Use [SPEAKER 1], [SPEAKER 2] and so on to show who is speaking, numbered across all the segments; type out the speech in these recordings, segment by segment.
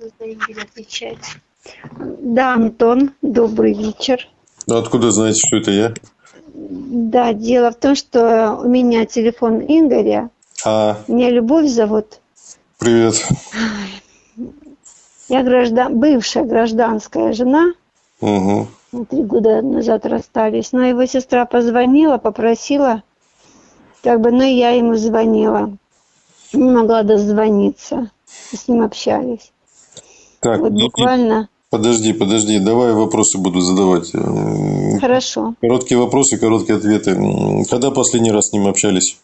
[SPEAKER 1] Отвечать. Да, Антон, добрый вечер.
[SPEAKER 2] Ну, откуда знаете, что это я?
[SPEAKER 1] Да, дело в том, что у меня телефон Игоря.
[SPEAKER 2] А,
[SPEAKER 1] Меня Любовь зовут.
[SPEAKER 2] привет.
[SPEAKER 1] Я граждан... бывшая гражданская жена.
[SPEAKER 2] Угу.
[SPEAKER 1] Мы Три года назад расстались. Но его сестра позвонила, попросила. Как бы, но я ему звонила. Не могла дозвониться. С ним общались.
[SPEAKER 2] Так,
[SPEAKER 1] Вот буквально.
[SPEAKER 2] подожди, подожди, давай вопросы буду задавать.
[SPEAKER 1] Хорошо.
[SPEAKER 2] Короткие вопросы, короткие ответы. Когда последний раз с ним общались?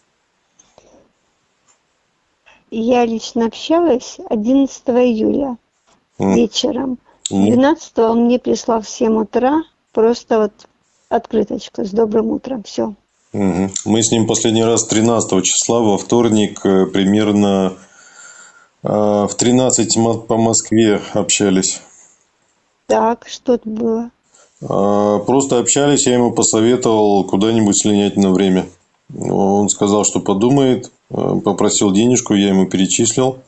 [SPEAKER 1] Я лично общалась 11 июля
[SPEAKER 2] М,
[SPEAKER 1] вечером.
[SPEAKER 2] м,
[SPEAKER 1] 12 он мне прислал в 7 утра просто вот открыточку с добрым утром. Все.
[SPEAKER 2] Мы с ним последний раз 13 числа, во вторник, э, примерно в 13 мо- по Москве общались.
[SPEAKER 1] Так, что это было?
[SPEAKER 2] А, Просто общались, я ему посоветовал куда-нибудь слинять на время. Он сказал, что подумает, э, попросил денежку, я ему перечислил.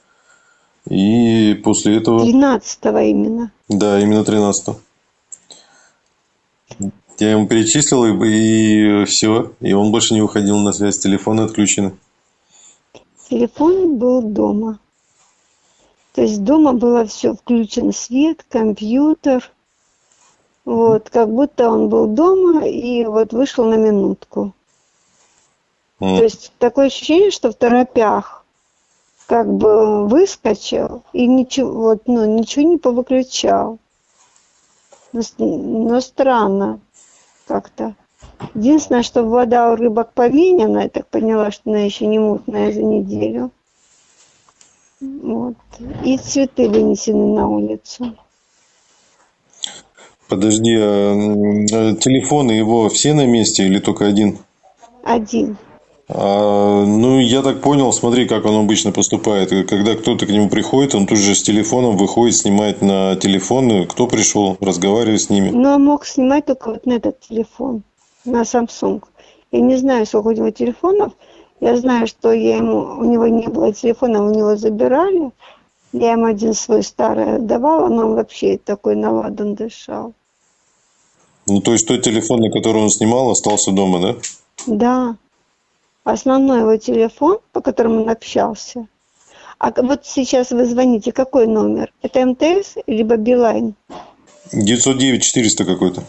[SPEAKER 2] И после этого...
[SPEAKER 1] 13 именно.
[SPEAKER 2] Да, именно 13 Я ему перечислил, и, все. И он больше не выходил на связь. Телефоны отключены.
[SPEAKER 1] Телефон был дома. То есть дома было все включен свет, компьютер. Вот, как будто он был дома и вот вышел на минутку.
[SPEAKER 2] М.
[SPEAKER 1] То есть такое ощущение, что в торопях как бы выскочил и ничего, вот, ну, ничего не повыключал. Но, с- но странно как-то. Единственное, что вода у рыбок повинена, я так поняла, что она еще не мутная за неделю. Вот. И цветы вынесены на улицу.
[SPEAKER 2] Подожди, а, э, телефоны его все на месте или только один?
[SPEAKER 1] Один.
[SPEAKER 2] А, ну, я так понял, смотри, как он обычно поступает. Когда кто-то к нему приходит, он тут же с телефоном выходит, снимает на телефон, кто пришел, разговаривает с ними.
[SPEAKER 1] Но мог снимать только вот на этот телефон, на Samsung. Я не знаю, сколько у него телефонов. Я знаю, что я ему, у него не было телефона, у него забирали. Я ему один свой старый отдавала, но он вообще такой наладан дышал.
[SPEAKER 2] Ну, то есть, тот телефон, на который он снимал, остался дома, да?
[SPEAKER 1] Да. Основной его телефон, по которому он общался. А вот сейчас вы звоните, какой номер? Это МТС либо Билайн?
[SPEAKER 2] 909 400 какой-то.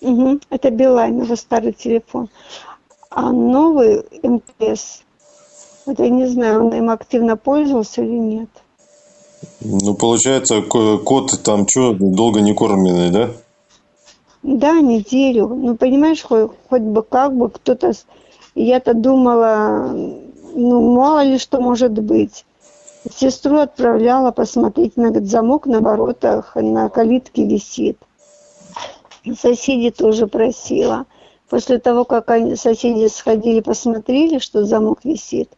[SPEAKER 1] Угу, это Билайн, его старый телефон. А новый МТС, вот я не знаю, он им активно пользовался или нет.
[SPEAKER 2] Ну, получается, ко- кот там что, долго не кормленный, да?
[SPEAKER 1] Да, неделю. Ну, понимаешь, хоть, хоть бы как бы кто-то... Я-то думала, ну, мало ли что может быть. Сестру отправляла посмотреть, на замок на воротах, на калитке висит. Соседи тоже просила. После того, как они, соседи сходили, посмотрели, что замок висит,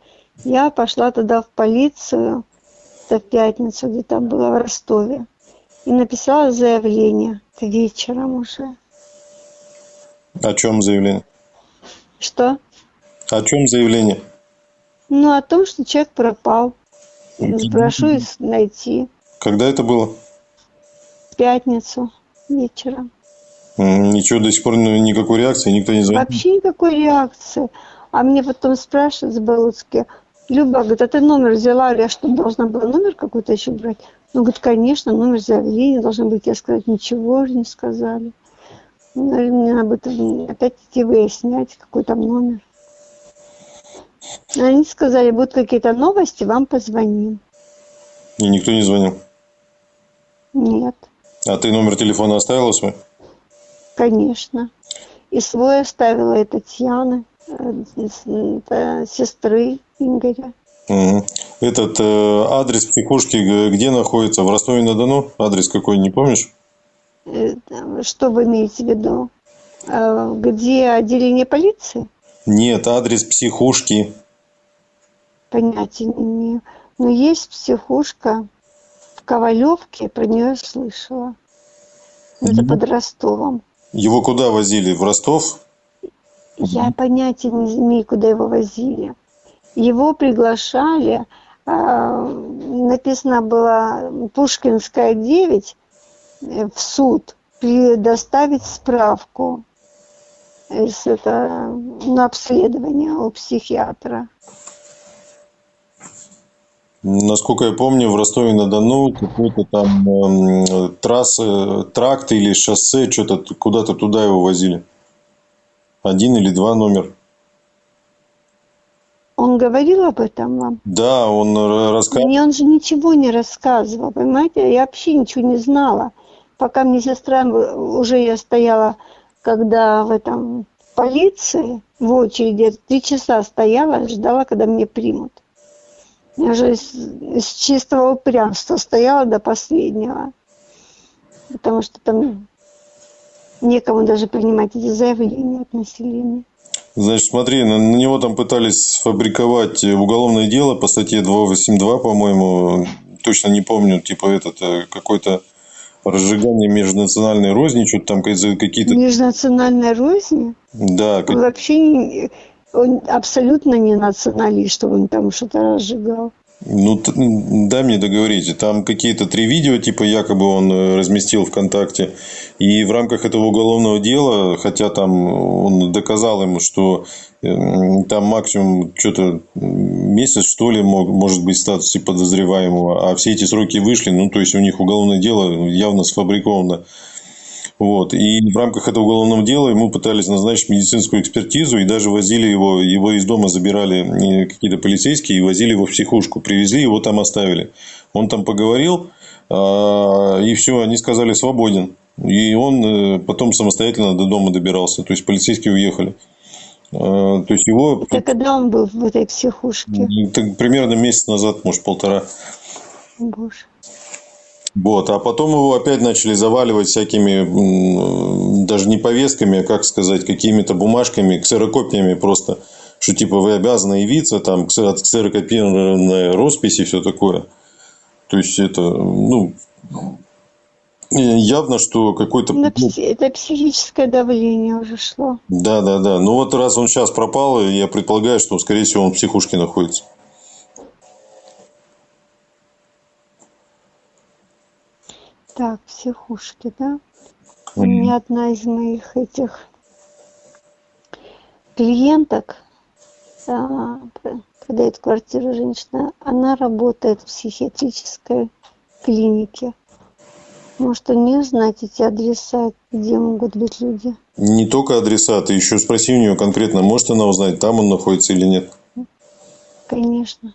[SPEAKER 1] я пошла тогда в полицию, это в пятницу, где там было в Ростове, и написала заявление. Это вечером уже.
[SPEAKER 2] О чем заявление?
[SPEAKER 1] Что?
[SPEAKER 2] О чем заявление?
[SPEAKER 1] Ну, о том, что человек пропал. Прошу их найти.
[SPEAKER 2] Когда это было?
[SPEAKER 1] В пятницу вечером.
[SPEAKER 2] Ничего, до сих пор ну, никакой реакции, никто не звонит.
[SPEAKER 1] Вообще никакой реакции. А мне потом спрашивают с Балуцки, Люба, говорит, а ты номер взяла? Я что, должна была номер какой-то еще брать? Ну, говорит, конечно, номер заявления должен быть. Я сказать, ничего же не сказали. Ну, мне надо будет опять идти выяснять, какой там номер. Они сказали, будут какие-то новости, вам позвоним.
[SPEAKER 2] И никто не звонил.
[SPEAKER 1] Нет.
[SPEAKER 2] А ты номер телефона оставила свой?
[SPEAKER 1] Конечно. И свой оставила и Татьяны, э, это сестры Игоря.
[SPEAKER 2] Этот э, адрес психушки где находится? В Ростове-на-Дону? Адрес какой, не помнишь?
[SPEAKER 1] Э, Что вы имеете в виду? Э, Где отделение полиции?
[SPEAKER 2] Нет, адрес психушки.
[SPEAKER 1] Понятия не имею. Но есть психушка в Ковалевке, про нее слышала. Это
[SPEAKER 2] Мгм.
[SPEAKER 1] под Ростовом.
[SPEAKER 2] Его куда возили? В Ростов?
[SPEAKER 1] Я понятия не имею, куда его возили. Его приглашали а, написано было Пушкинская 9 э, в суд предоставить справку из это, на обследование у психиатра.
[SPEAKER 2] Насколько я помню, в Ростове-на-Дону какой-то там э, трассы, тракт или шоссе, что-то куда-то туда его возили. Один или два номер.
[SPEAKER 1] Он говорил об этом вам?
[SPEAKER 2] Да, он рассказывал.
[SPEAKER 1] Мне он же ничего не рассказывал, понимаете? Я вообще ничего не знала. Пока мне сестра, уже я стояла, когда в этом полиции, в очереди, три часа стояла, ждала, когда мне примут. Я же из, из чистого упрямства стояла до последнего. Потому что там некому даже принимать эти заявления от населения.
[SPEAKER 2] Значит, смотри, на, на него там пытались сфабриковать уголовное дело по статье 282, по-моему, точно не помню, типа этот э, какой-то разжигание межнациональной розни, что-то там какие-то...
[SPEAKER 1] Межнациональной розни?
[SPEAKER 2] Да.
[SPEAKER 1] Вообще он абсолютно не националист, чтобы он там что-то разжигал.
[SPEAKER 2] Ну, дай мне договорить. Там какие-то три видео, типа, якобы он э, разместил ВКонтакте. И в рамках этого уголовного дела, хотя там он доказал ему, что э, там максимум что-то месяц, что ли, может быть, в статусе подозреваемого, а все эти сроки вышли, ну, то есть, у них уголовное дело явно сфабриковано вот. И в рамках этого уголовного дела ему пытались назначить медицинскую экспертизу и даже возили его, его из дома забирали какие-то полицейские и возили его в психушку. Привезли, его там оставили. Он там поговорил, а, и все, они сказали свободен. И он э, потом самостоятельно до дома добирался. То есть полицейские уехали. А, то есть его...
[SPEAKER 1] Это когда он был в этой психушке?
[SPEAKER 2] Примерно месяц назад, может, полтора.
[SPEAKER 1] Боже.
[SPEAKER 2] Вот, а потом его опять начали заваливать всякими, даже не повестками, а как сказать, какими-то бумажками, ксерокопиями просто, что типа вы обязаны явиться, там ксерокопированная роспись и все такое. То есть это, ну, явно, что какой-то...
[SPEAKER 1] Ну, это психическое давление уже шло.
[SPEAKER 2] Да, да, да. Ну вот раз он сейчас пропал, я предполагаю, что, скорее всего, он в психушке находится.
[SPEAKER 1] Так, психушки, да? У меня одна из моих этих клиенток, а, продает квартиру женщина, она работает в психиатрической клинике. Может, у нее знать эти адреса, где могут быть люди?
[SPEAKER 2] Не только адреса, ты еще спроси у нее конкретно, может она узнать, там он находится или нет?
[SPEAKER 1] Конечно.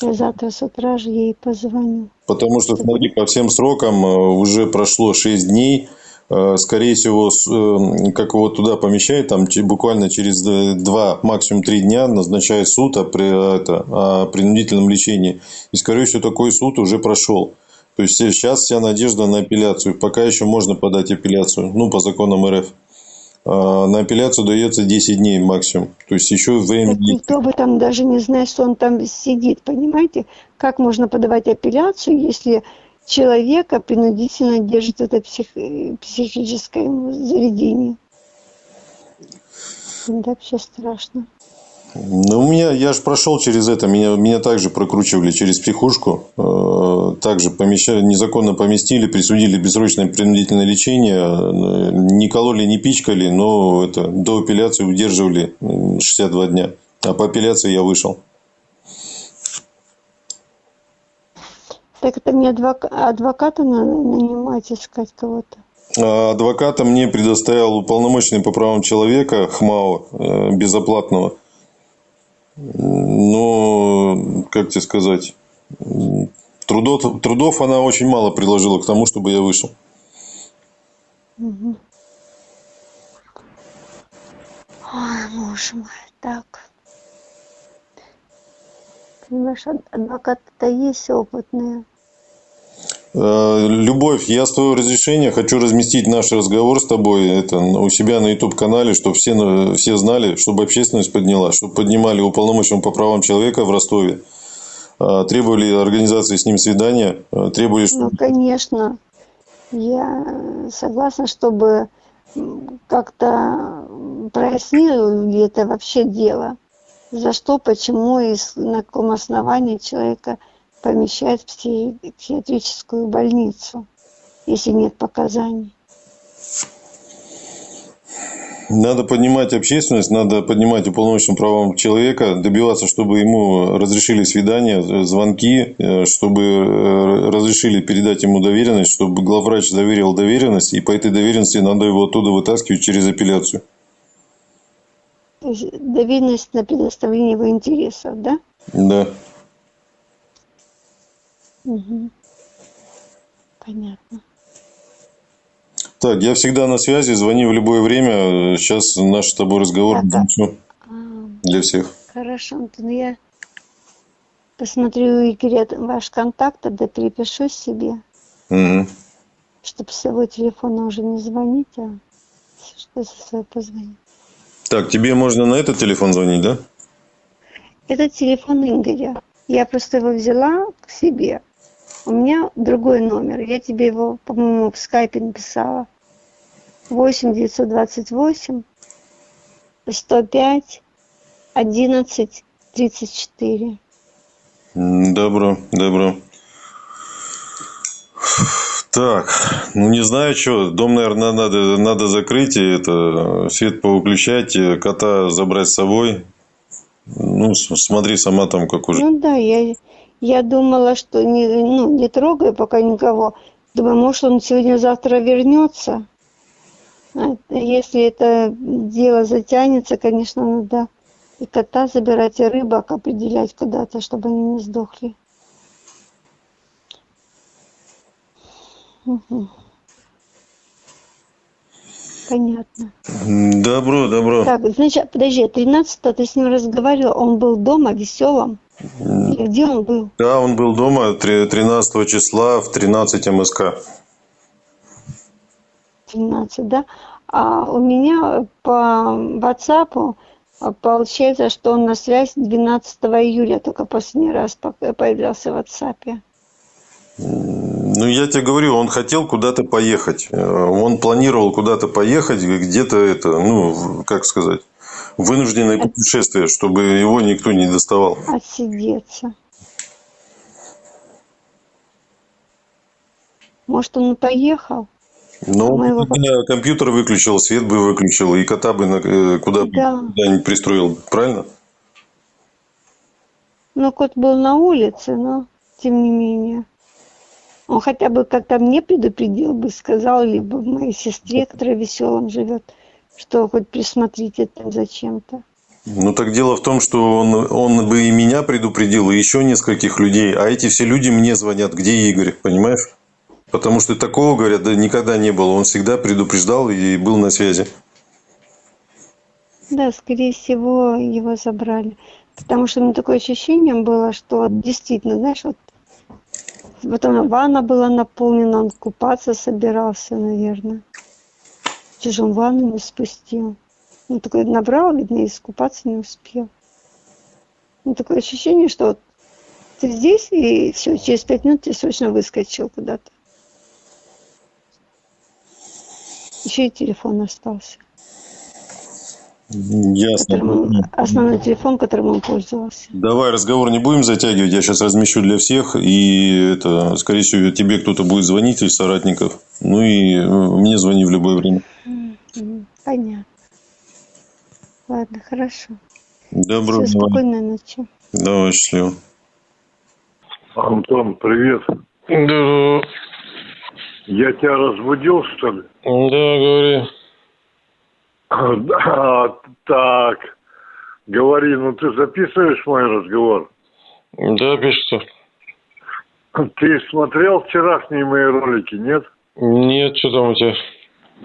[SPEAKER 1] Завтра с утра же ей позвоню.
[SPEAKER 2] Потому что, смотри, по всем срокам э, уже прошло 6 дней. Э, скорее всего, э, как его туда помещают, там буквально через 2, максимум 3 дня назначает суд о, это, о принудительном лечении. И, скорее всего, такой суд уже прошел. То есть сейчас вся надежда на апелляцию. Пока еще можно подать апелляцию, ну, по законам РФ. А, на апелляцию дается 10 дней максимум. То есть еще время... Так
[SPEAKER 1] никто бы там даже не знает, что он там сидит, понимаете? Как можно подавать апелляцию, если человека принудительно держит это псих... психическое заведение? Это вообще страшно.
[SPEAKER 2] Ну, у меня, я же прошел через это, меня, меня также прокручивали через психушку, э, также помещали, незаконно поместили, присудили бессрочное принудительное лечение, э, не кололи, не пичкали, но это, до апелляции удерживали 62 дня, а по апелляции я вышел.
[SPEAKER 1] Так это мне адвок... адвоката надо нанимать, искать кого-то?
[SPEAKER 2] А адвоката мне предоставил уполномоченный по правам человека ХМАО э, безоплатного – но, как тебе сказать, трудов, трудов она очень мало приложила к тому, чтобы я вышел.
[SPEAKER 1] Угу. Ой, боже мой, так. Понимаешь, адвокаты-то есть опытные.
[SPEAKER 2] Э, Любовь, я с твоего разрешения хочу разместить наш разговор с тобой это, у себя на YouTube-канале, чтобы все, все знали, чтобы общественность подняла, чтобы поднимали уполномоченного по правам человека в Ростове. Э, требовали организации с ним свидания, э, требовали...
[SPEAKER 1] Чтобы... Ну, конечно. Я согласна, чтобы как-то прояснили это вообще дело. За что, почему и на каком основании человека помещать в психиатрическую больницу, если нет показаний.
[SPEAKER 2] Надо поднимать общественность, надо поднимать уполномоченным правам человека, добиваться, чтобы ему разрешили свидания, звонки, э, чтобы э, разрешили передать ему доверенность, чтобы главврач доверил доверенность, и по этой доверенности надо его оттуда вытаскивать через апелляцию.
[SPEAKER 1] То есть доверенность на предоставление его интересов, да?
[SPEAKER 2] Да.
[SPEAKER 1] Угу. Понятно.
[SPEAKER 2] Так, я всегда на связи, звони в любое время. Сейчас наш с тобой разговор
[SPEAKER 1] Да, да. А,
[SPEAKER 2] для всех.
[SPEAKER 1] хорошо, Антон, я посмотрю, Игорь, ваш контакт, тогда перепишу себе,
[SPEAKER 2] Мгм.
[SPEAKER 1] чтобы с своего телефона уже не звонить, а что со своего позвонить.
[SPEAKER 2] Так, тебе можно на этот телефон звонить, да?
[SPEAKER 1] Это телефон Игоря. Я просто его взяла к себе. У меня другой номер. Я тебе его, по-моему, в скайпе написала. 8 928 105 11 34.
[SPEAKER 2] М, Добро, добро. Так, ну не знаю, что, дом, наверное, надо, надо закрыть, и это, свет повыключать, и кота забрать с собой. Ну, смотри сама там, как уже.
[SPEAKER 1] Ну да, я, я думала, что не, ну, не трогаю пока никого. Думаю, может, он сегодня-завтра вернется. А Если это дело затянется, конечно, надо и кота забирать, и рыбок определять куда-то, чтобы они не сдохли. Мгм. Понятно.
[SPEAKER 2] Добро, добро.
[SPEAKER 1] Так, значит, подожди, 13 ты с ним разговаривал, он был дома веселым? Где он был?
[SPEAKER 2] Да, он был дома три- 13 числа в 13 МСК.
[SPEAKER 1] 13, да? А у меня по WhatsApp получается, что он на связь 12 июля только последний раз появлялся в WhatsApp.
[SPEAKER 2] Ну, я тебе говорю, он хотел куда-то поехать. Э, Он планировал куда-то поехать, где-то это, ну, как сказать, вынужденное путешествие, чтобы его никто не доставал.
[SPEAKER 1] Отсидеться. Может, он и поехал?
[SPEAKER 2] Но
[SPEAKER 1] Мы его-
[SPEAKER 2] он бы компьютер выключил, свет бы выключил, и кота бы на- э, куда бы
[SPEAKER 1] Да.
[SPEAKER 2] куда-нибудь пристроил. Правильно?
[SPEAKER 1] Ну, кот был на улице, но тем не менее. Он хотя бы как-то мне предупредил бы, сказал, либо моей сестре, которая веселым живет, что хоть присмотрите там зачем-то.
[SPEAKER 2] Ну, так дело в том, что он, он бы и меня предупредил, и еще нескольких людей. А эти все люди мне звонят, где Игорь, понимаешь? Потому что такого, говорят, да никогда не было. Он всегда предупреждал и был на связи.
[SPEAKER 1] Да, скорее всего, его забрали. Потому что у меня такое ощущение было, что действительно, знаешь, вот потом ванна была наполнена, он купаться собирался, наверное. Он ванну не спустил? Ну, такой набрал, видно, и искупаться не успел. Ну, такое ощущение, что вот ты здесь, и все, через пять минут ты срочно выскочил куда-то. Еще и телефон остался.
[SPEAKER 2] Ясно.
[SPEAKER 1] Он- основной телефон, которым он пользовался.
[SPEAKER 2] Давай разговор не будем затягивать. Я сейчас размещу для всех. И это, скорее всего, тебе кто-то будет звонить из соратников. Ну и э, мне звони в любое время.
[SPEAKER 1] Понятно. Ладно, хорошо.
[SPEAKER 2] Добро.
[SPEAKER 1] Все, спокойной ночи.
[SPEAKER 2] Давай, счастливо.
[SPEAKER 3] Антон, привет.
[SPEAKER 2] Да,
[SPEAKER 3] Я тебя разбудил, что ли?
[SPEAKER 2] да, говори.
[SPEAKER 3] Так. Говори, ну ты записываешь мой разговор?
[SPEAKER 2] Да, пишется.
[SPEAKER 3] Ты смотрел вчерашние мои ролики, нет?
[SPEAKER 2] Нет, что там у тебя?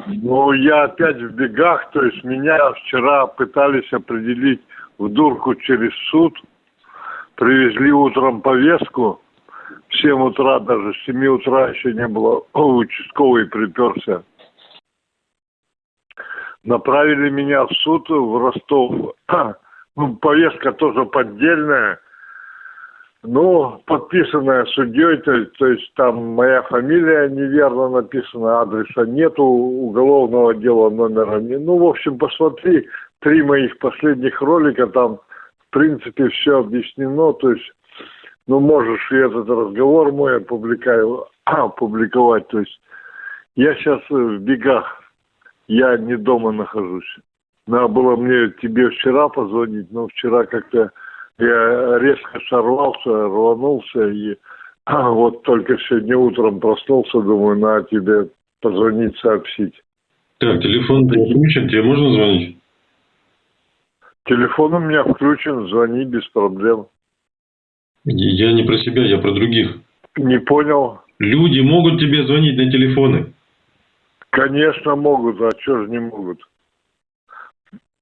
[SPEAKER 3] Ну, я опять в бегах, то есть меня вчера пытались определить в дурку через суд. Привезли утром повестку. В 7 утра, даже с 7 утра еще не было. Участковый приперся. Направили меня в суд в Ростов. Ну, повестка тоже поддельная. Ну, подписанная судьей, то, то есть там моя фамилия неверно написана, адреса нету, уголовного дела номера не. Ну, в общем, посмотри, три моих последних ролика, там, в принципе, все объяснено, то есть ну, можешь и этот разговор мой опубликовать. То есть я сейчас в бегах, я не дома нахожусь. Надо было мне тебе вчера позвонить, но вчера как-то я резко сорвался, рванулся и вот только сегодня утром проснулся, думаю, на тебе позвонить, сообщить.
[SPEAKER 2] Так, телефон включен, тебе можно звонить?
[SPEAKER 3] Телефон у меня включен, звони без проблем.
[SPEAKER 2] Я не про себя, я про других.
[SPEAKER 3] Не понял.
[SPEAKER 2] Люди могут тебе звонить на телефоны?
[SPEAKER 3] Конечно могут, а что же не могут?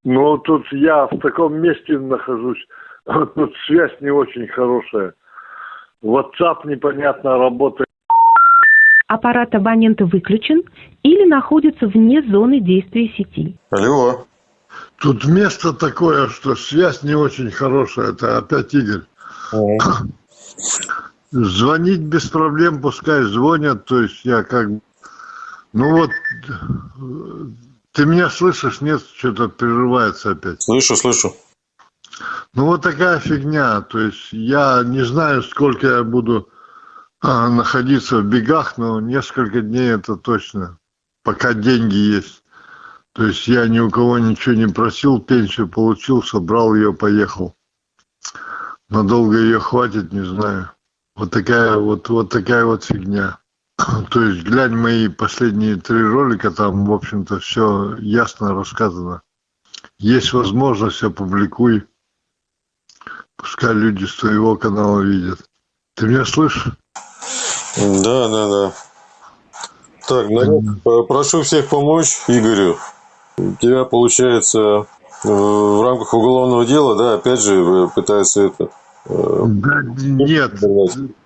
[SPEAKER 3] Ну, тут я в таком месте нахожусь, тут связь не очень хорошая. WhatsApp непонятно работает.
[SPEAKER 4] Аппарат абонента выключен или находится вне зоны действия сети.
[SPEAKER 2] Алло.
[SPEAKER 5] Тут место такое, что связь не очень хорошая. Это опять Игорь. Звонить без проблем, пускай звонят. То есть я как... Ну вот, ты меня слышишь? Нет, что-то прерывается опять.
[SPEAKER 2] Слышу, слышу.
[SPEAKER 5] Ну вот такая фигня. То есть я не знаю, сколько я буду а, находиться в бегах, но несколько дней это точно. Пока деньги есть. То есть я ни у кого ничего не просил, пенсию получил, собрал ее, поехал. Надолго ее хватит, не знаю. Вот такая вот, вот такая вот фигня. То есть глянь мои последние три ролика, там, в общем-то, все ясно рассказано. Есть возможность, опубликуй. Пускай люди с твоего канала видят. Ты меня слышишь?
[SPEAKER 2] Да, да, да. Так, народ, прошу всех помочь Игорю. У тебя получается в рамках уголовного дела, да, опять же пытается это
[SPEAKER 5] да, нет,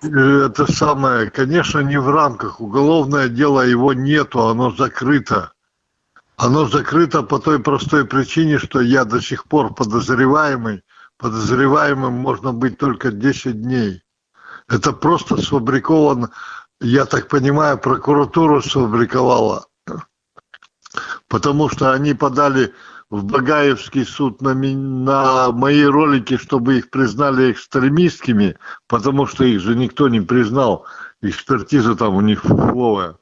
[SPEAKER 5] это самое, конечно, не в рамках. Уголовное дело его нету, оно закрыто. Оно закрыто по той простой причине, что я до сих пор подозреваемый. Подозреваемым можно быть только 10 дней. Это просто сфабриковано, я так понимаю, прокуратура сфабриковала. Потому что они подали в Багаевский суд на, на мои ролики, чтобы их признали экстремистскими, потому что их же никто не признал. Экспертиза там у них фуфловая.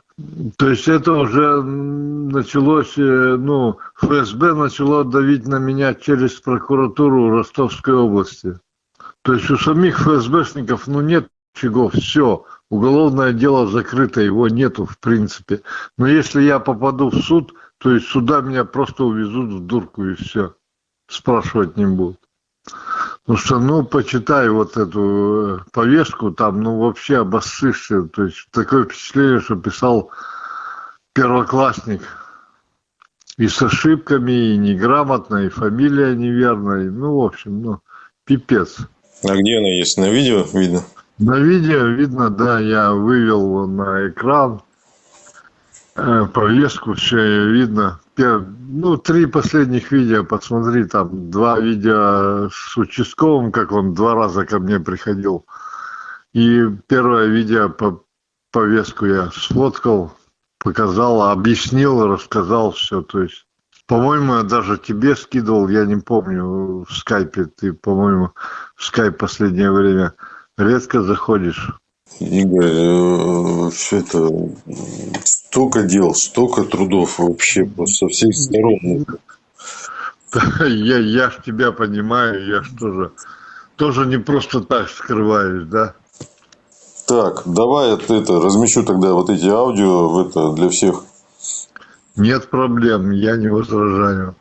[SPEAKER 5] То есть это уже началось, э, ну, ФСБ начало давить на меня через прокуратуру Ростовской области. То есть у самих ФСБшников, ну, нет чего, все, уголовное дело закрыто, его нету в принципе. Но если я попаду в суд, то есть сюда меня просто увезут в дурку и все. Спрашивать не будут. Потому что, ну, почитай вот эту э, повестку, там, ну, вообще обоссышься. То есть такое впечатление, что писал первоклассник. И с ошибками, и неграмотно, и фамилия неверная. Ну, в общем, ну, пипец.
[SPEAKER 2] А где она есть? На видео видно?
[SPEAKER 5] На видео видно, да, я вывел на экран э, повестку, все видно. Ну, три последних видео, посмотри, там два видео с участковым, как он два раза ко мне приходил. И первое видео по повестку я сфоткал, показал, объяснил, рассказал все. То есть, по-моему, я даже тебе скидывал, я не помню, в скайпе ты, по-моему, в скайп последнее время редко заходишь.
[SPEAKER 2] Игорь, э, все это столько дел, столько трудов вообще со всех сторон.
[SPEAKER 5] Я, я ж тебя понимаю, я ж тоже, тоже не просто так скрываюсь, да?
[SPEAKER 2] Так, давай это, это размещу тогда вот эти аудио в это для всех.
[SPEAKER 5] Нет проблем, я не возражаю.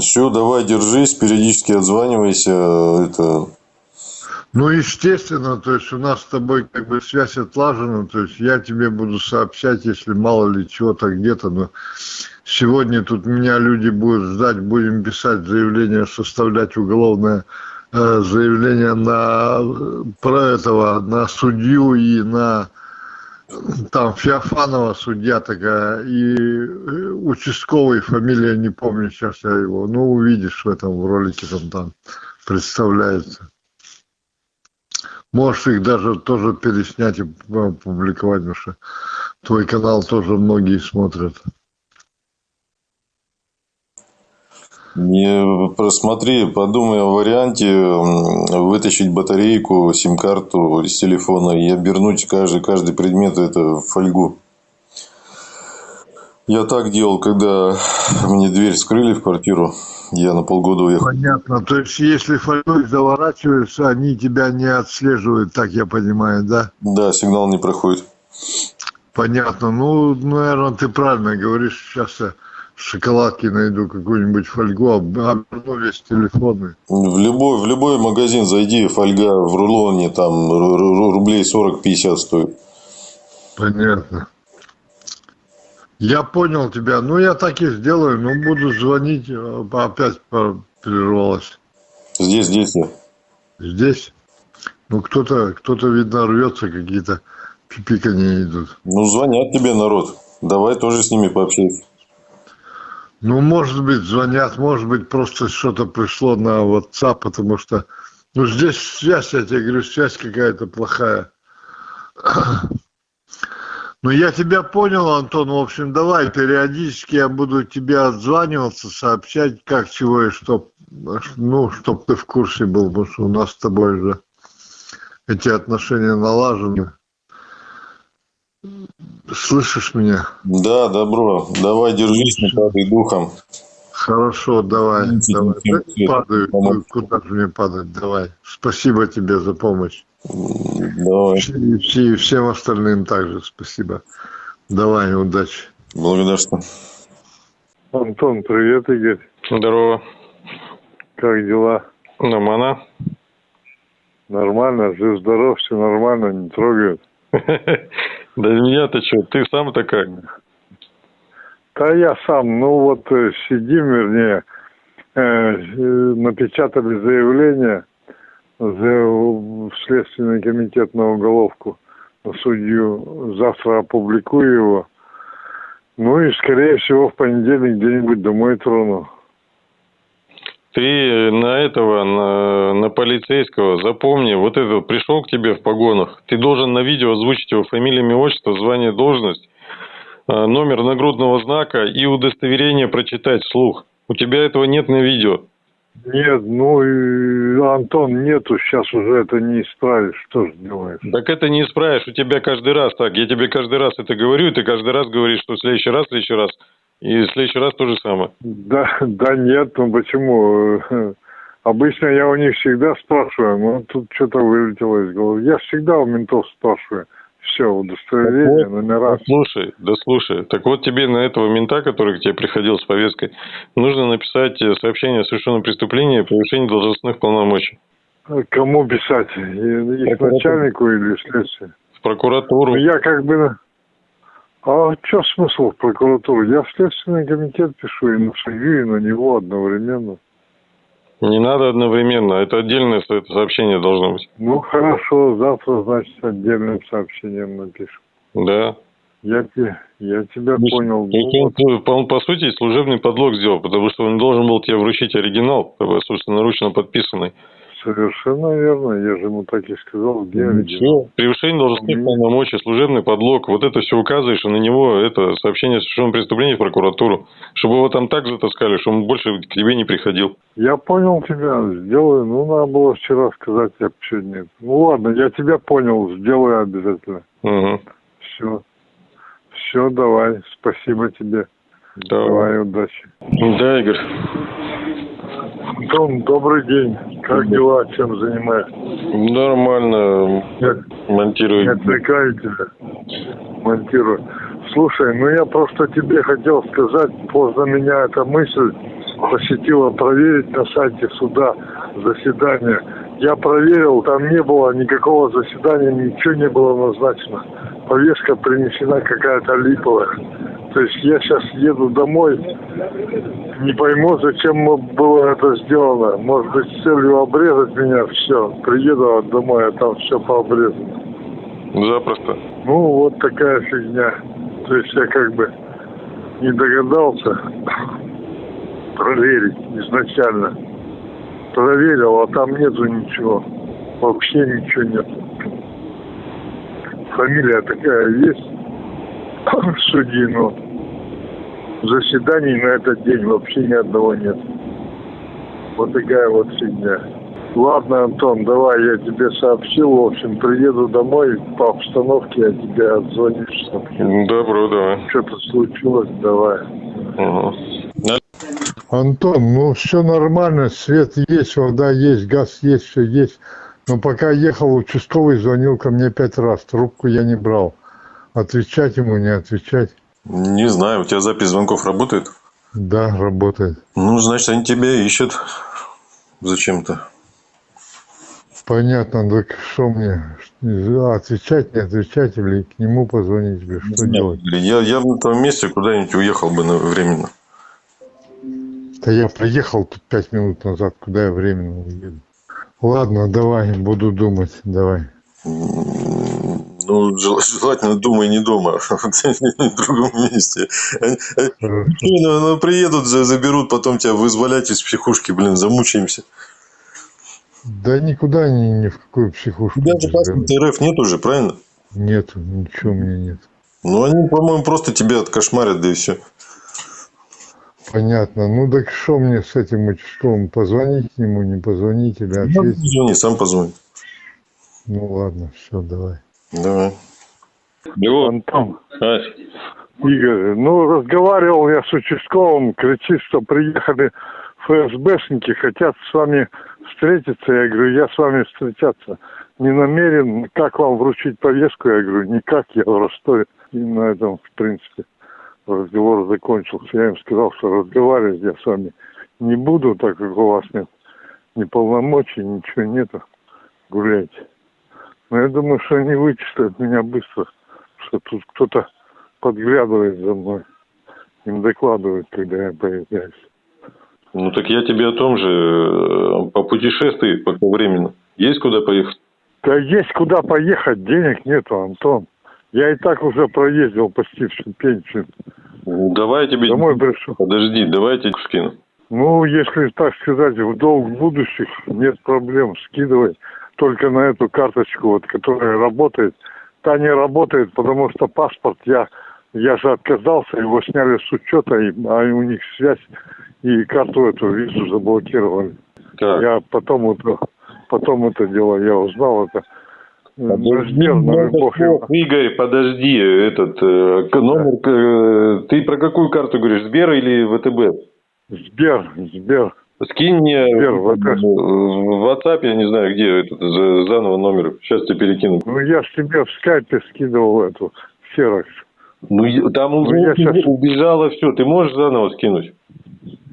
[SPEAKER 2] Все, давай, держись, периодически отзванивайся. Это
[SPEAKER 5] ну, естественно, то есть у нас с тобой как бы связь отлажена, то есть я тебе буду сообщать, если мало ли чего-то где-то, но сегодня тут меня люди будут ждать, будем писать заявление, составлять уголовное э, заявление на про этого, на судью и на там Феофанова судья такая, и э, участковый, фамилия не помню сейчас я его, ну увидишь в этом ролике там, там представляется. Можешь их даже тоже переснять и публиковать, потому что твой канал тоже многие смотрят.
[SPEAKER 2] Не, просмотри, подумай о варианте вытащить батарейку, сим-карту из телефона и обернуть каждый, каждый предмет это в фольгу. Я так делал, когда мне дверь скрыли в квартиру. Я на полгода уехал.
[SPEAKER 5] Понятно. То есть, если фольгой заворачиваешься, они тебя не отслеживают, так я понимаю, да?
[SPEAKER 2] Да, сигнал не проходит.
[SPEAKER 5] Понятно. Ну, наверное, ты правильно говоришь. Сейчас я шоколадки найду, какую-нибудь фольгу, оберну весь телефон.
[SPEAKER 2] В любой, в любой магазин зайди, фольга в рулоне, там рублей 40-50 стоит.
[SPEAKER 5] Понятно. Я понял тебя. Ну, я так и сделаю. Ну, буду звонить. э, Опять прервалась.
[SPEAKER 2] Здесь, здесь я.
[SPEAKER 5] Здесь? Ну, кто-то, кто-то, видно, рвется, какие-то пипикания идут.
[SPEAKER 2] Ну, звонят тебе народ. Давай тоже с ними пообщайся.
[SPEAKER 5] Ну, может быть, звонят, может быть, просто что-то пришло на WhatsApp, потому что, ну, здесь связь, я тебе говорю, связь какая-то плохая. Ну, я тебя понял, Антон. В общем, давай, периодически я буду тебе отзваниваться, сообщать, как, чего и что. Ну, чтоб ты в курсе был, потому что у нас с тобой же эти отношения налажены. Слышишь меня?
[SPEAKER 2] Да, добро. Давай, держись, не падай духом.
[SPEAKER 5] Хорошо, давай, давай. Падаю, куда же мне падать, давай. Спасибо тебе за помощь.
[SPEAKER 2] Давай.
[SPEAKER 5] И, все- и всем остальным также спасибо. Давай, удачи.
[SPEAKER 2] Благодарствую.
[SPEAKER 3] Антон, привет, Игорь.
[SPEAKER 6] Здорово.
[SPEAKER 3] Как дела?
[SPEAKER 6] Нормально?
[SPEAKER 3] Нормально, жив-здоров, все нормально, не трогают.
[SPEAKER 6] Да меня-то что, ты сам-то как?
[SPEAKER 3] Да я сам, ну вот э, сидим, вернее, э, э, напечатали заявление за, в Следственный комитет на уголовку на судью. Завтра опубликую его. Ну и, скорее всего, в понедельник где-нибудь домой трону.
[SPEAKER 6] Ты на этого, на, на полицейского, запомни, вот этот пришел к тебе в погонах, ты должен на видео озвучить его фамилия, имя, отчество, звание, должность, э, номер нагрудного знака и удостоверение прочитать вслух. У тебя этого нет на видео.
[SPEAKER 3] Нет, ну и Антон нету, сейчас уже это не исправишь, что же делаешь?
[SPEAKER 6] Так это не исправишь, у тебя каждый раз так. Я тебе каждый раз это говорю, и ты каждый раз говоришь, что в следующий раз, в следующий раз. И в следующий раз то же самое.
[SPEAKER 3] Да, да нет, ну почему? Обычно я у них всегда спрашиваю, но тут что-то вылетело из головы. Я всегда у ментов спрашиваю. Все, удостоверение, номера.
[SPEAKER 6] Да слушай, да слушай. Так вот тебе на этого мента, который к тебе приходил с повесткой, нужно написать э, сообщение о совершенном преступлении и превышении должностных полномочий.
[SPEAKER 3] Кому писать? Их
[SPEAKER 6] Прокуратура.
[SPEAKER 3] начальнику или следствию?
[SPEAKER 6] В прокуратуру.
[SPEAKER 3] Ну, я как бы... А что смысл в прокуратуру? Я в Следственный комитет пишу и на судью, и на него одновременно.
[SPEAKER 6] Не надо одновременно. Это отдельное сообщение должно быть.
[SPEAKER 3] Ну, хорошо, завтра, значит, отдельным сообщением напишу.
[SPEAKER 6] Да.
[SPEAKER 3] Я, я тебя
[SPEAKER 6] То есть-
[SPEAKER 3] понял. Ну,
[SPEAKER 6] он, по- он, по сути, служебный подлог сделал, потому что он должен был тебе вручить оригинал, как бы, собственноручно подписанный.
[SPEAKER 3] Совершенно верно. Я же ему так и сказал, где
[SPEAKER 6] всё. Превышение должностных полномочий, служебный подлог. Вот это все указываешь, и на него это сообщение о совершенном преступлении в прокуратуру. Чтобы его там так затаскали, чтобы он больше к тебе не приходил.
[SPEAKER 3] Я понял тебя, сделаю. Ну, надо было вчера сказать, я сегодня... это- Ну, ладно, я тебя понял, сделаю обязательно.
[SPEAKER 6] Угу.
[SPEAKER 3] Все. Все, давай. Спасибо тебе.
[SPEAKER 6] Давай.
[SPEAKER 3] Давай, удачи.
[SPEAKER 6] Да, Игорь.
[SPEAKER 3] Антон, добрый день. Как дела? Чем занимаешься?
[SPEAKER 6] Нормально
[SPEAKER 3] Нет, не
[SPEAKER 6] монтирую.
[SPEAKER 3] отвлекаю тебя. Монтирую. Слушай, ну я просто тебе хотел сказать, поздно меня эта мысль посетила проверить на сайте суда заседание. Я проверил, там не было никакого заседания, ничего не было назначено. Повестка принесена какая-то липовая. То есть я сейчас еду домой, не пойму, зачем было это сделано. Может быть, с целью обрезать меня, все. Приеду домой, а там все пообрезано.
[SPEAKER 6] Запросто.
[SPEAKER 3] Ну, вот такая фигня. То есть я как бы не догадался проверить изначально. Проверил, а там нету ничего. Вообще ничего нет. Фамилия такая есть судьи, но заседаний на этот день вообще ни одного нет. Вот такая вот фигня. Ладно, Антон, давай, я тебе сообщил. В общем, приеду домой по обстановке, я тебе отзвонишь. сообщу.
[SPEAKER 2] Добро, давай.
[SPEAKER 3] Что-то случилось, давай.
[SPEAKER 2] Ага.
[SPEAKER 7] Антон, ну все нормально, свет есть, вода есть, газ есть, все есть. Но пока ехал, участковый звонил ко мне пять раз, трубку я не брал. Отвечать ему, не отвечать.
[SPEAKER 8] Не знаю, у тебя запись звонков работает?
[SPEAKER 7] Да, работает.
[SPEAKER 8] Ну, значит, они тебя ищут зачем-то.
[SPEAKER 7] Понятно, так что мне? Отвечать, не отвечать или к нему позвонить? Или что делать?
[SPEAKER 8] Я, я на том месте куда-нибудь уехал бы на- временно.
[SPEAKER 7] Да я приехал тут пять минут назад, куда я временно уеду. Ладно, давай, буду думать, давай.
[SPEAKER 8] Ну, жел- желательно думай не дома, в другом месте. Они-. Ну, ну, приедут, за- заберут, потом тебя вызволять из психушки, блин, замучаемся.
[SPEAKER 7] Да никуда ни, ни в какую психушку.
[SPEAKER 8] У тебя
[SPEAKER 7] не
[SPEAKER 8] же паспорта. РФ нет уже, правильно?
[SPEAKER 7] Нету, ничего у меня нет.
[SPEAKER 8] Ну, они, по-моему, просто тебя откошмарят, да и все.
[SPEAKER 7] Понятно. Ну так что мне с этим участковым? Позвонить к нему, не позвонить или
[SPEAKER 8] Ну,
[SPEAKER 7] ответить?
[SPEAKER 8] Звони, сам позвони.
[SPEAKER 7] Ну ладно, все, давай.
[SPEAKER 8] Давай.
[SPEAKER 2] Алло,
[SPEAKER 3] Антон,
[SPEAKER 2] Ась,
[SPEAKER 3] Игорь, ну, разговаривал я с участковым, кричит, что приехали ФСБшники, хотят с вами встретиться. Я говорю, я с вами встречаться не намерен. Как вам вручить повестку? Я говорю, никак, я в Ростове. И на этом, в принципе, разговор закончился. Я им сказал, что разговаривать я с вами не буду, так как у вас нет ни полномочий, ничего нету. Гуляйте. Но я думаю, что они вычислят меня быстро, что тут кто-то подглядывает за мной. Им докладывают, когда я появляюсь.
[SPEAKER 2] ну так я тебе о том же, э, попутешествуй пока временно. Есть куда поехать?
[SPEAKER 3] Да есть куда поехать, денег нету, Антон. Я и так уже проездил почти всю пенсию.
[SPEAKER 2] Давай я тебе...
[SPEAKER 3] Домой пришел.
[SPEAKER 2] Подожди, давай я тебе скину.
[SPEAKER 3] Ну, если так сказать, в долг будущих нет проблем, скидывай. Только на эту карточку, вот, которая работает. Та не работает, потому что паспорт я, я же отказался, его сняли с учета, и, а у них связь, и карту эту визу заблокировали.
[SPEAKER 2] Так,
[SPEAKER 3] Я потом это, потом это дело, я узнал это.
[SPEAKER 2] Подожди,
[SPEAKER 3] Размер, ну, бог его.
[SPEAKER 2] Игорь, подожди, этот э, номер, э, ты про какую карту говоришь, Сбер или ВТБ?
[SPEAKER 3] Сбер, Сбер.
[SPEAKER 2] Скинь мне
[SPEAKER 3] Сбер, ВТБ.
[SPEAKER 2] в WhatsApp, я не знаю, где этот за- заново номер, сейчас тебе перекину.
[SPEAKER 3] Ну, я ж тебе в скайпе скидывал эту ксерокс.
[SPEAKER 2] Ну, там уже
[SPEAKER 3] Ну, я щас-
[SPEAKER 2] убежало все, ты можешь заново скинуть?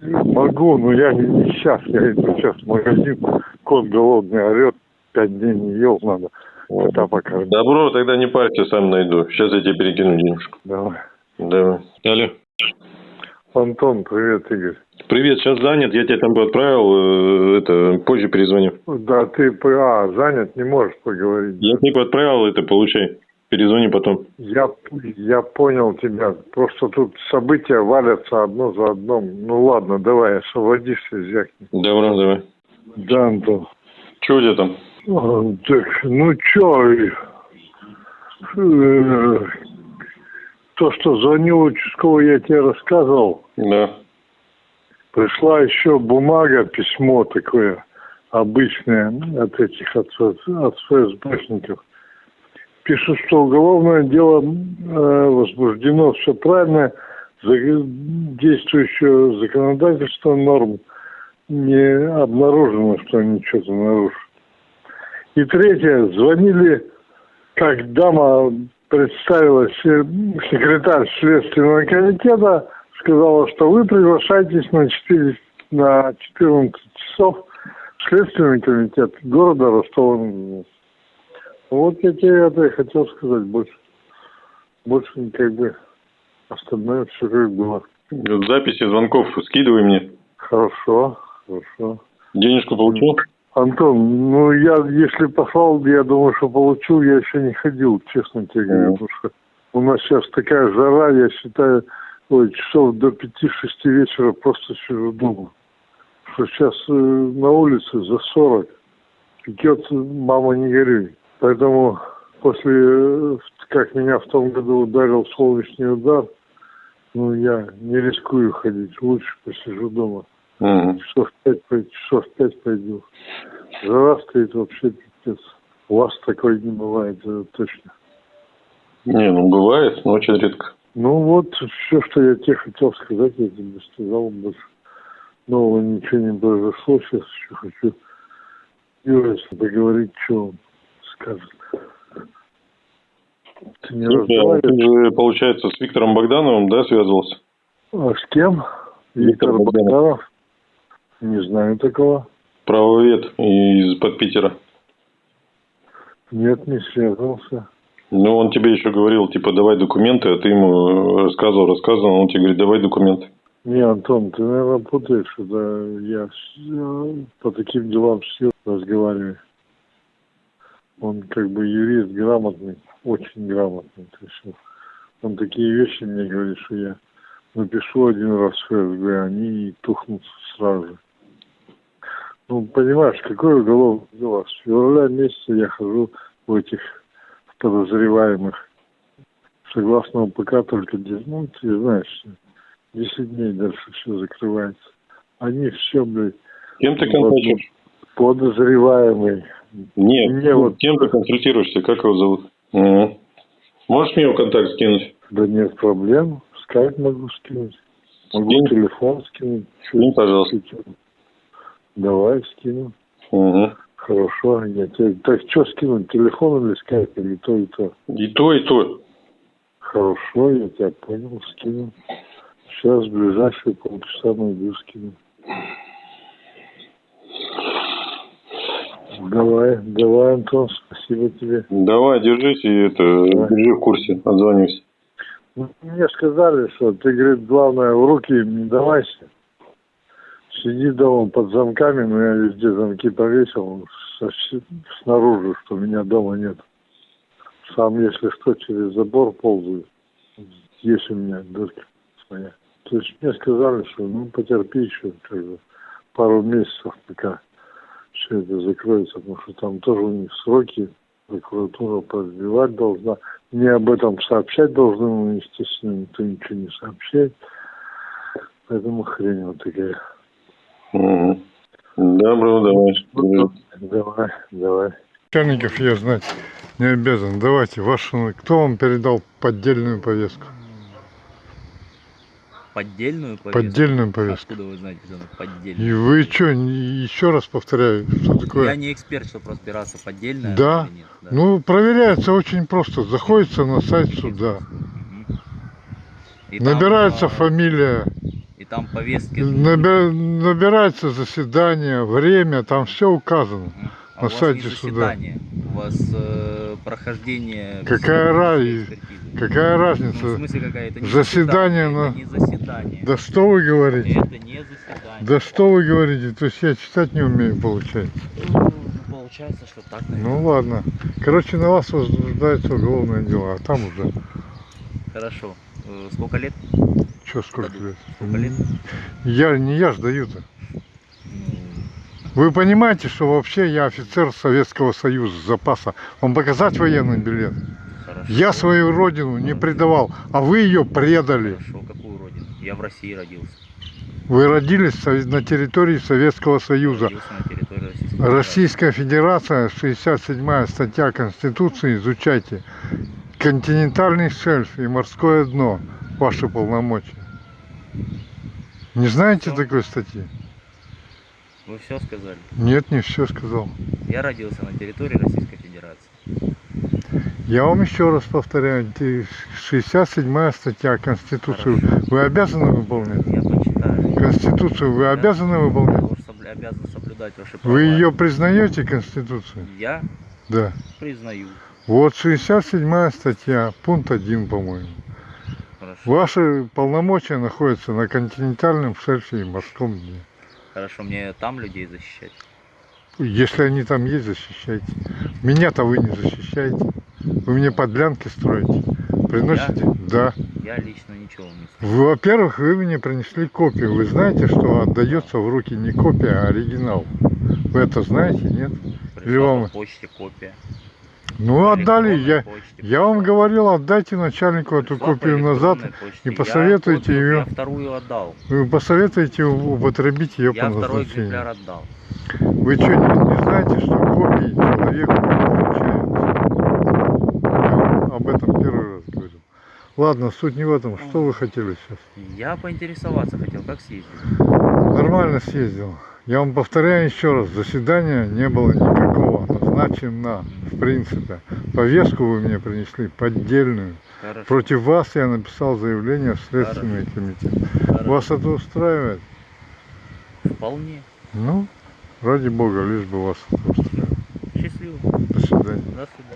[SPEAKER 3] Могу, но я не, не сейчас. Я иду сейчас в магазин. Кот голодный орет. Пять дней не ел, надо. Кота покормить.
[SPEAKER 2] Добро, тогда не парься, сам найду. Сейчас я тебе перекину денежку.
[SPEAKER 3] Давай.
[SPEAKER 2] Давай. Алло.
[SPEAKER 3] Антон, привет, Игорь.
[SPEAKER 2] Привет, сейчас занят, я тебе там отправил, э, это, позже перезвоню.
[SPEAKER 3] Да, ты, а, занят, не можешь поговорить.
[SPEAKER 2] Я тебе отправил, это, получай. Перезвони потом.
[SPEAKER 3] Я, я понял тебя. Просто тут события валятся одно за одном. Ну ладно, давай, освободишься, зякни.
[SPEAKER 2] Добро, давай.
[SPEAKER 3] Да, Антон.
[SPEAKER 2] Че у тебя там?
[SPEAKER 3] А, Так, ну чё, э, то, что звонил участковый, я тебе рассказывал.
[SPEAKER 2] Да.
[SPEAKER 3] Пришла еще бумага, письмо такое обычное от этих, от, от ФСБшников. Пишут, что уголовное дело э, возбуждено, все правильно, действующее законодательство норм не обнаружено, что они что-то нарушили. И третье, звонили, как дама представилась, э, секретарь Следственного комитета, сказала, что вы приглашаетесь на, 4, на 14 часов в Следственный комитет города Ростова. Вот я тебе это и хотел сказать больше. Больше как бы остальное все как было.
[SPEAKER 2] Записи звонков скидывай мне.
[SPEAKER 3] Хорошо, хорошо.
[SPEAKER 2] Денежку получил?
[SPEAKER 3] Антон, ну я, если послал, я думаю, что получил, я еще не ходил, честно тебе говорю, потому что у нас сейчас такая жара, я считаю, ой, часов до 5-6 вечера просто сижу дома. Что сейчас э, на улице за 40, пекет, мама не горюй. Поэтому после, э, как меня в том году ударил солнечный удар, ну я не рискую ходить, лучше посижу дома.
[SPEAKER 2] Мгм.
[SPEAKER 3] Часов пять, часов пять пойду. Жара стоит вообще пипец. У вас такой не бывает, это точно.
[SPEAKER 2] Не, ну бывает, но очень редко.
[SPEAKER 3] Ну вот, все, что я тебе хотел сказать, я тебе сказал больше. Нового ничего не произошло, сейчас еще хочу Юра, поговорить, что он скажет. Ты не
[SPEAKER 2] Слушай, а ты же, получается, с Виктором Богдановым, да, связывался?
[SPEAKER 3] А с кем?
[SPEAKER 2] Виктор
[SPEAKER 3] Виктор
[SPEAKER 2] Богданов.
[SPEAKER 3] Богданов? Не знаю такого.
[SPEAKER 2] Правовед из-под Питера.
[SPEAKER 3] Нет, не связывался.
[SPEAKER 2] Ну, он тебе еще говорил, типа, давай документы, а ты ему рассказывал, рассказывал, он тебе говорит, давай документы.
[SPEAKER 3] Не, Антон, ты, наверное, путаешь. Это я по таким делам Юрой разговариваю. Он как бы юрист грамотный, очень грамотный. То есть он- такие вещи мне говорит, что я напишу один раз в ФСБ, они тухнут сразу же. Ну, понимаешь, какое уголовное дело? С февраля месяца я хожу в этих подозреваемых. Согласно УПК только, де- ну, ты знаешь, 10 дней дальше все закрывается. Они все, блядь,
[SPEAKER 2] Кем ты контактируешь?
[SPEAKER 3] подозреваемый.
[SPEAKER 2] Нет,
[SPEAKER 3] Мне вот-
[SPEAKER 2] кем ты консультируешься, как его зовут? Мгм. Можешь мне его контакт скинуть?
[SPEAKER 3] Да нет проблем. Скайп могу скинуть. Могу
[SPEAKER 2] Скинь.
[SPEAKER 3] телефон скинуть.
[SPEAKER 2] Скинь, пожалуйста.
[SPEAKER 3] Давай скину.
[SPEAKER 2] Мгм.
[SPEAKER 3] Хорошо. Я тебе... Так что скинуть? Телефон или скайп? Или то и то?
[SPEAKER 2] И то, и то.
[SPEAKER 3] Хорошо, я тебя понял, скину. Сейчас в ближайшие полчаса найду, скину. Давай, давай, Антон, спасибо тебе.
[SPEAKER 2] Давай, держись и это,
[SPEAKER 3] Давай.
[SPEAKER 2] держи в курсе, отзвонюсь.
[SPEAKER 3] Ну, Мне сказали, что ты, говорит, главное, в руки не давайся. Сиди дома под замками, но я везде замки повесил снаружи, что меня дома нет. Сам, если что, через забор ползаю. Есть у меня дырка своя. То есть мне сказали, что ну потерпи еще как бы, пару месяцев, пока все это закроется, потому что там тоже у них сроки, прокуратура продлевать должна. Мне об этом сообщать должны, но, естественно, никто ничего не сообщает. Поэтому хрень вот такая.
[SPEAKER 2] Мгм. Добро, давай.
[SPEAKER 3] Ну, Давай, давай.
[SPEAKER 7] Начальников я знать не обязан. Давайте, вашу, кто вам передал поддельную повестку?
[SPEAKER 9] Поддельную повестку?
[SPEAKER 7] Поддельную повестку.
[SPEAKER 9] Откуда вы знаете, что она поддельная?
[SPEAKER 7] И вы что, еще раз повторяю, что
[SPEAKER 9] Я
[SPEAKER 7] такое?
[SPEAKER 9] не эксперт, чтобы разбираться, поддельная
[SPEAKER 7] Да.
[SPEAKER 9] или нет. Да.
[SPEAKER 7] Ну, проверяется очень просто. Заходится на сайт суда.
[SPEAKER 9] И там,
[SPEAKER 7] набирается
[SPEAKER 9] а,
[SPEAKER 7] фамилия,
[SPEAKER 9] там повестки.
[SPEAKER 7] наби- набирается заседание, время, там все указано.
[SPEAKER 9] А
[SPEAKER 7] на
[SPEAKER 9] у вас
[SPEAKER 7] сайте
[SPEAKER 9] не
[SPEAKER 7] суда.
[SPEAKER 9] заседание, У вас э, прохождение...
[SPEAKER 7] Какая ра-
[SPEAKER 9] психологической экспертизы.
[SPEAKER 7] Какая
[SPEAKER 9] Ну, в
[SPEAKER 7] разница?
[SPEAKER 9] смысле какая? Это не
[SPEAKER 7] Заседание
[SPEAKER 9] заседание.
[SPEAKER 7] на-
[SPEAKER 9] Это не заседание.
[SPEAKER 7] Да что вы говорите?
[SPEAKER 9] Это не заседание.
[SPEAKER 7] Да что вы говорите? То есть я читать не умею, получается.
[SPEAKER 9] Ну, получается, что так, наверное.
[SPEAKER 7] Ну ладно. Короче, на вас возбуждается уголовное дело, а там уже
[SPEAKER 9] Хорошо. Сколько лет?
[SPEAKER 7] что сколько лет?
[SPEAKER 9] Сколько лет?
[SPEAKER 7] Я не я ж даю-то.
[SPEAKER 9] Ну,
[SPEAKER 7] Вы понимаете, что вообще я офицер Советского Союза запаса. Вам показать военный билет?
[SPEAKER 9] хорошо.
[SPEAKER 7] Я свою родину не предавал, а вы ее предали.
[SPEAKER 9] Хорошо, какую родину? Я в России родился.
[SPEAKER 7] Вы родились на территории Советского Союза.
[SPEAKER 9] Территории.
[SPEAKER 7] Российская Федерация, 67 статья Конституции, изучайте. Континентальный шельф и морское дно. Ваши полномочия. Не знаете
[SPEAKER 9] Всё.
[SPEAKER 7] такой статьи?
[SPEAKER 9] Вы все сказали.
[SPEAKER 7] Нет, не все сказал.
[SPEAKER 9] Я родился на территории Российской Федерации.
[SPEAKER 7] Я вам еще раз повторяю, те- 67 статья Конституции. Вы обязаны выполнять?
[SPEAKER 9] Я почитаю.
[SPEAKER 7] Конституцию вы
[SPEAKER 9] Я-
[SPEAKER 7] обязаны
[SPEAKER 9] Я
[SPEAKER 7] выполнять?
[SPEAKER 9] собля- обязан соблюдать ваши права.
[SPEAKER 7] Вы ее признаете, Конституцию?
[SPEAKER 9] Я
[SPEAKER 7] Да.
[SPEAKER 9] признаю.
[SPEAKER 7] Вот 67 статья, пункт 1, по-моему. Ваши полномочия находятся на континентальном шельфе и морском дне.
[SPEAKER 9] Хорошо, мне там людей защищать.
[SPEAKER 7] Если они там есть, защищайте. Меня-то вы не защищаете. Вы мне подлянки строите. Приносите? Да.
[SPEAKER 9] Я лично ничего не.
[SPEAKER 7] Вы, во-первых, вы мне принесли копию. Вы знаете, что отдается в руки не копия, а оригинал. Вы это знаете, нет?
[SPEAKER 9] Пришла
[SPEAKER 7] Или вам-
[SPEAKER 9] по почте копия.
[SPEAKER 7] Ну, отдали. Я,
[SPEAKER 9] почте
[SPEAKER 7] я вам говорил, отдайте начальнику эту копию назад
[SPEAKER 9] почте.
[SPEAKER 7] и
[SPEAKER 9] Я
[SPEAKER 7] посоветуйте ее.
[SPEAKER 9] Я вторую отдал.
[SPEAKER 7] Вы посоветуете употребить ее
[SPEAKER 9] Я
[SPEAKER 7] по назначению.
[SPEAKER 9] отдал.
[SPEAKER 7] Вы что, не, не знаете, что копии человеку не вручаются? Я об этом первый раз говорю. Ладно, суть не в этом. Что вы хотели сейчас?
[SPEAKER 9] Я поинтересоваться хотел, как съездить.
[SPEAKER 7] Нормально съездил. Я вам повторяю еще раз, заседания не было никакого назначено, в принципе. Повестку вы мне принесли поддельную.
[SPEAKER 9] Хорошо.
[SPEAKER 7] Против вас я написал заявление в Следственный комитет.
[SPEAKER 9] Хорошо.
[SPEAKER 7] Вас это устраивает?
[SPEAKER 9] Вполне.
[SPEAKER 7] Ну, ради бога, лишь бы вас это устраивает.
[SPEAKER 9] Счастливо.
[SPEAKER 7] До свидания.
[SPEAKER 9] До свидания.